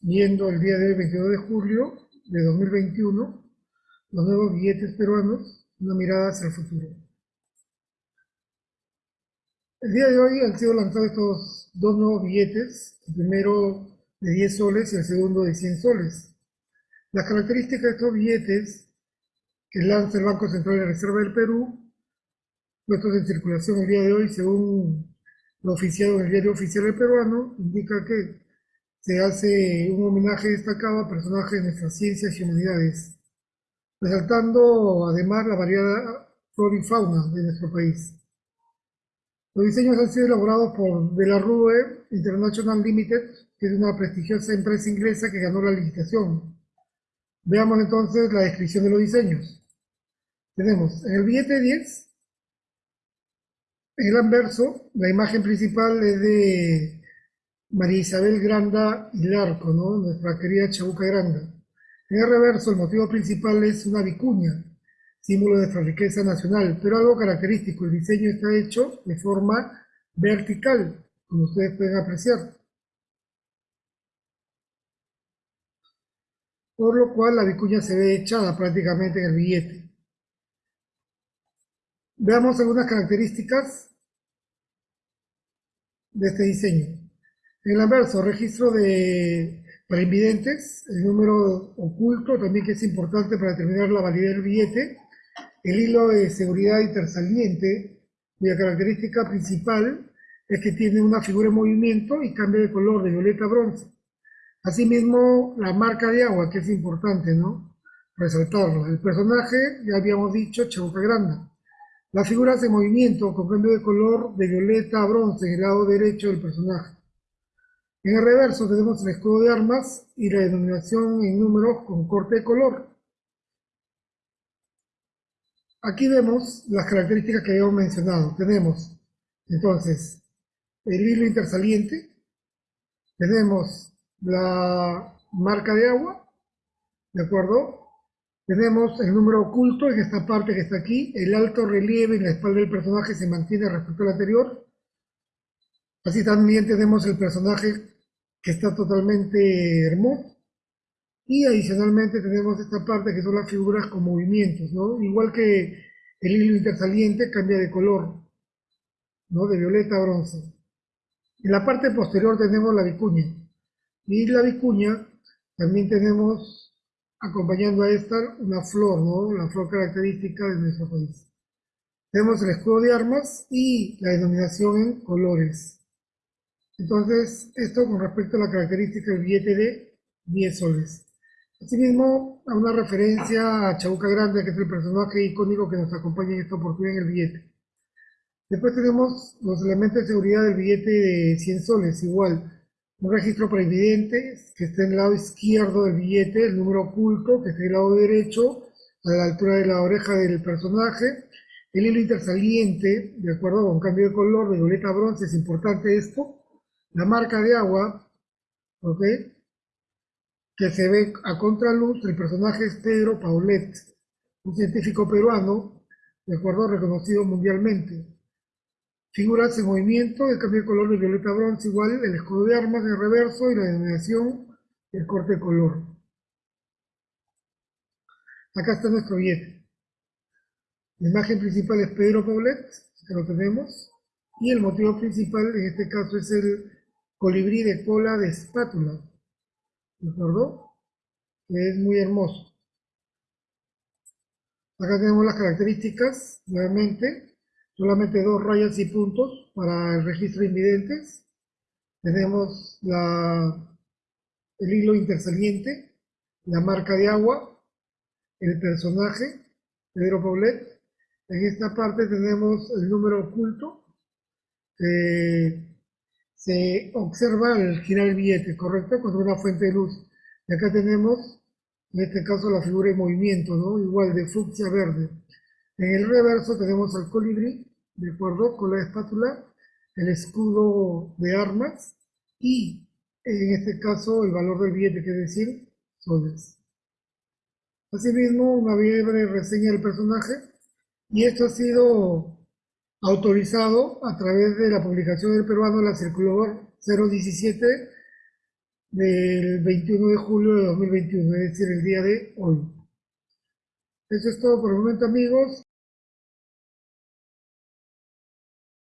viendo el día de hoy, 22 de julio de 2021, los nuevos billetes peruanos, una mirada hacia el futuro. El día de hoy han sido lanzados estos dos nuevos billetes, el primero de 10 soles y el segundo de 100 soles. Las características de estos billetes que lanza el Banco Central de Reserva del Perú, puestos en circulación el día de hoy, según lo oficiado en el diario oficial del peruano, indica que se hace un homenaje destacado a personajes de nuestras ciencias y humanidades, resaltando además la variada flora y fauna de nuestro país. Los diseños han sido elaborados por De la Rue International Limited, que es una prestigiosa empresa inglesa que ganó la licitación. Veamos entonces la descripción de los diseños. Tenemos en el billete 10, en el anverso, la imagen principal es de María Isabel Granda y Larco, ¿no? nuestra querida Chabuca Granda. En el reverso, el motivo principal es una vicuña, símbolo de nuestra riqueza nacional, pero algo característico, el diseño está hecho de forma vertical, como ustedes pueden apreciar. Por lo cual la vicuña se ve echada prácticamente en el billete. Veamos algunas características de este diseño. El anverso, registro de para el número oculto también que es importante para determinar la validez del billete, el hilo de seguridad intersaliente, cuya característica principal es que tiene una figura en movimiento y cambia de color de violeta a bronce. Asimismo, la marca de agua, que es importante, ¿no? Resaltarlo. El personaje, ya habíamos dicho, Chauca Granda. Las figuras en movimiento con cambio de color de violeta a bronce en el lado derecho del personaje. En el reverso tenemos el escudo de armas y la denominación en números con corte de color. Aquí vemos las características que habíamos mencionado. Tenemos entonces el hilo intersaliente, tenemos la marca de agua, ¿de acuerdo? Tenemos el número oculto en esta parte que está aquí, el alto relieve en la espalda del personaje se mantiene respecto al anterior. Así también tenemos el personaje que está totalmente hermoso. Y adicionalmente tenemos esta parte que son las figuras con movimientos, ¿no? Igual que el hilo intersaliente cambia de color, ¿no? De violeta a bronce. En la parte posterior tenemos la vicuña. Y la vicuña también tenemos, acompañando a esta, una flor, ¿no? La flor característica de nuestro país. Tenemos el escudo de armas y la denominación en colores. Entonces, esto con respecto a la característica del billete de 10 soles. Asimismo, a una referencia a Chabuca Grande, que es el personaje icónico que nos acompaña en esta oportunidad en el billete. Después tenemos los elementos de seguridad del billete de 100 soles, igual. Un registro para que está en el lado izquierdo del billete, el número oculto, que está en el lado derecho, a la altura de la oreja del personaje, el hilo intersaliente, de acuerdo con cambio de color, de violeta a bronce, es importante esto, la marca de agua, ¿ok? Que se ve a contraluz, el personaje es Pedro Paulet, un científico peruano, de acuerdo, reconocido mundialmente. Figuras en movimiento, el cambio de color de violeta bronce igual, el escudo de armas en reverso y la denominación, el corte de color. Acá está nuestro billete. La imagen principal es Pedro Paulet, que lo tenemos, y el motivo principal en este caso es el colibrí de cola de espátula, ¿de acuerdo? Que es muy hermoso. Acá tenemos las características, nuevamente, solamente dos rayas y puntos para el registro de invidentes. Tenemos la, el hilo intersaliente, la marca de agua, el personaje, Pedro Paulet. En esta parte tenemos el número oculto, se observa al girar el billete, ¿correcto? Contra una fuente de luz. Y acá tenemos, en este caso, la figura de movimiento, ¿no? Igual de fucsia verde. En el reverso tenemos al colibrí, ¿de acuerdo? Con la espátula, el escudo de armas y, en este caso, el valor del billete, que es decir, soles. Asimismo, una breve reseña del personaje. Y esto ha sido autorizado a través de la publicación del peruano la circular 017 del 21 de julio de 2021, es decir, el día de hoy. Eso es todo por el momento, amigos.